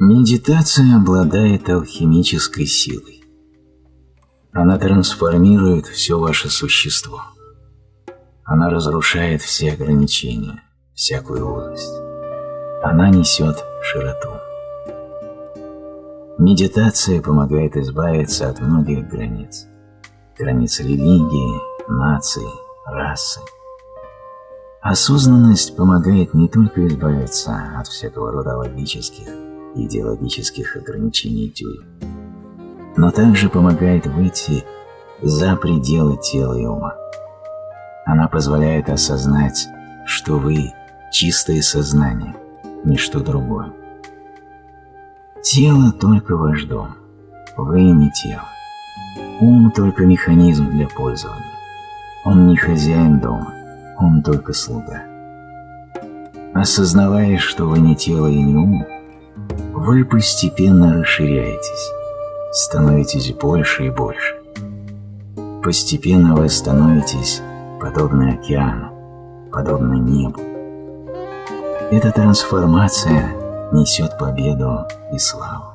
Медитация обладает алхимической силой. Она трансформирует все ваше существо. Она разрушает все ограничения, всякую узость. Она несет широту. Медитация помогает избавиться от многих границ. Границ религии, нации, расы. Осознанность помогает не только избавиться от всякого рода логических идеологических ограничений тюрем, но также помогает выйти за пределы тела и ума. Она позволяет осознать, что вы – чистое сознание, ничто другое. Тело – только ваш дом, вы не тело. Ум – только механизм для пользования. Он не хозяин дома, он только слуга. Осознавая, что вы не тело и не ум, вы постепенно расширяетесь, становитесь больше и больше. Постепенно вы становитесь подобны океану, подобны небу. Эта трансформация несет победу и славу.